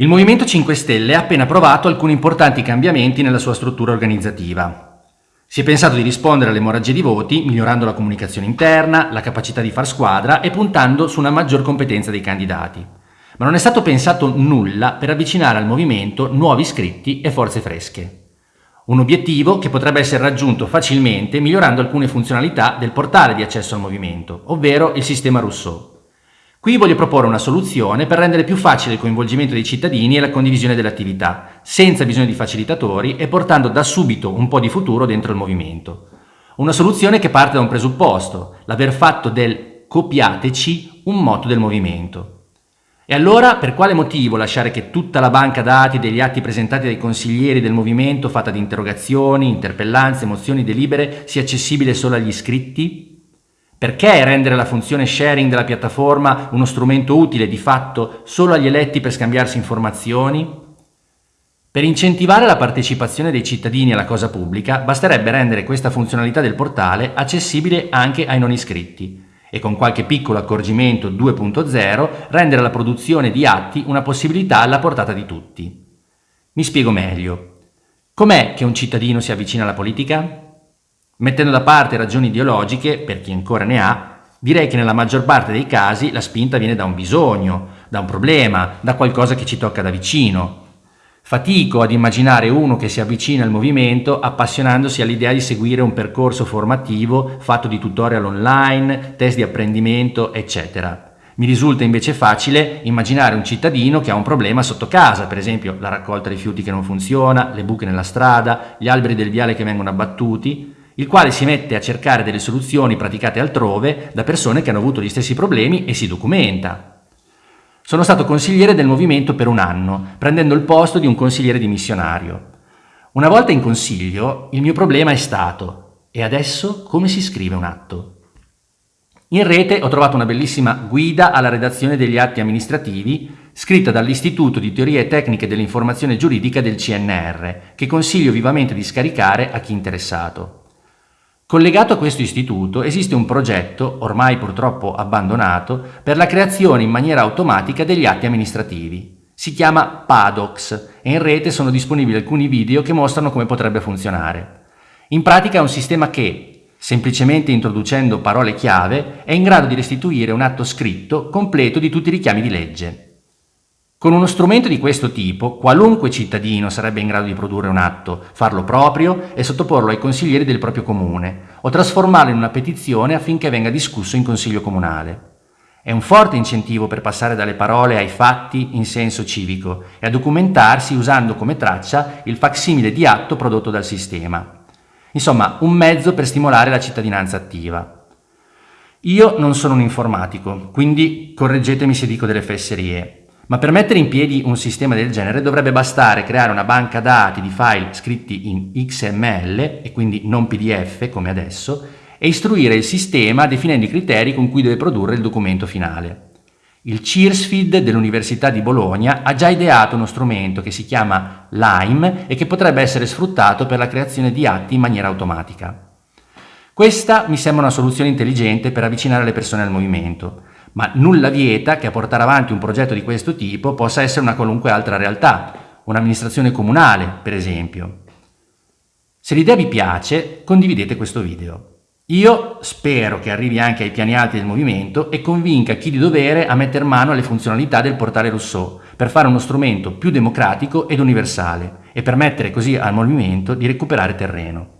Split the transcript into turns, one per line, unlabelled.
Il Movimento 5 Stelle ha appena approvato alcuni importanti cambiamenti nella sua struttura organizzativa. Si è pensato di rispondere alle emorragie di voti migliorando la comunicazione interna, la capacità di far squadra e puntando su una maggior competenza dei candidati. Ma non è stato pensato nulla per avvicinare al movimento nuovi iscritti e forze fresche. Un obiettivo che potrebbe essere raggiunto facilmente migliorando alcune funzionalità del portale di accesso al movimento, ovvero il sistema Rousseau. Qui voglio proporre una soluzione per rendere più facile il coinvolgimento dei cittadini e la condivisione delle attività, senza bisogno di facilitatori e portando da subito un po' di futuro dentro il movimento. Una soluzione che parte da un presupposto, l'aver fatto del copiateci un motto del movimento. E allora per quale motivo lasciare che tutta la banca dati degli atti presentati dai consiglieri del movimento fatta di interrogazioni, interpellanze, mozioni, delibere sia accessibile solo agli iscritti? Perché rendere la funzione sharing della piattaforma uno strumento utile di fatto solo agli eletti per scambiarsi informazioni? Per incentivare la partecipazione dei cittadini alla cosa pubblica basterebbe rendere questa funzionalità del portale accessibile anche ai non iscritti e con qualche piccolo accorgimento 2.0 rendere la produzione di atti una possibilità alla portata di tutti. Mi spiego meglio. Com'è che un cittadino si avvicina alla politica? Mettendo da parte ragioni ideologiche, per chi ancora ne ha, direi che nella maggior parte dei casi la spinta viene da un bisogno, da un problema, da qualcosa che ci tocca da vicino. Fatico ad immaginare uno che si avvicina al movimento appassionandosi all'idea di seguire un percorso formativo fatto di tutorial online, test di apprendimento, eccetera. Mi risulta invece facile immaginare un cittadino che ha un problema sotto casa, per esempio la raccolta rifiuti che non funziona, le buche nella strada, gli alberi del viale che vengono abbattuti, il quale si mette a cercare delle soluzioni praticate altrove da persone che hanno avuto gli stessi problemi e si documenta. Sono stato consigliere del movimento per un anno, prendendo il posto di un consigliere dimissionario. Una volta in consiglio, il mio problema è stato e adesso come si scrive un atto? In rete ho trovato una bellissima guida alla redazione degli atti amministrativi scritta dall'Istituto di Teorie e Tecniche dell'Informazione Giuridica del CNR, che consiglio vivamente di scaricare a chi interessato. Collegato a questo istituto esiste un progetto, ormai purtroppo abbandonato, per la creazione in maniera automatica degli atti amministrativi. Si chiama Padox e in rete sono disponibili alcuni video che mostrano come potrebbe funzionare. In pratica è un sistema che, semplicemente introducendo parole chiave, è in grado di restituire un atto scritto completo di tutti i richiami di legge. Con uno strumento di questo tipo, qualunque cittadino sarebbe in grado di produrre un atto, farlo proprio e sottoporlo ai consiglieri del proprio comune, o trasformarlo in una petizione affinché venga discusso in consiglio comunale. È un forte incentivo per passare dalle parole ai fatti in senso civico e a documentarsi usando come traccia il facsimile di atto prodotto dal sistema. Insomma, un mezzo per stimolare la cittadinanza attiva. Io non sono un informatico, quindi correggetemi se dico delle fesserie, ma per mettere in piedi un sistema del genere dovrebbe bastare creare una banca dati di file scritti in XML e quindi non PDF come adesso e istruire il sistema definendo i criteri con cui deve produrre il documento finale. Il CIRSFID dell'Università di Bologna ha già ideato uno strumento che si chiama Lime e che potrebbe essere sfruttato per la creazione di atti in maniera automatica. Questa mi sembra una soluzione intelligente per avvicinare le persone al movimento, ma nulla vieta che a portare avanti un progetto di questo tipo possa essere una qualunque altra realtà, un'amministrazione comunale, per esempio. Se l'idea vi piace, condividete questo video. Io spero che arrivi anche ai piani alti del movimento e convinca chi di dovere a mettere mano alle funzionalità del portale Rousseau per fare uno strumento più democratico ed universale e permettere così al movimento di recuperare terreno.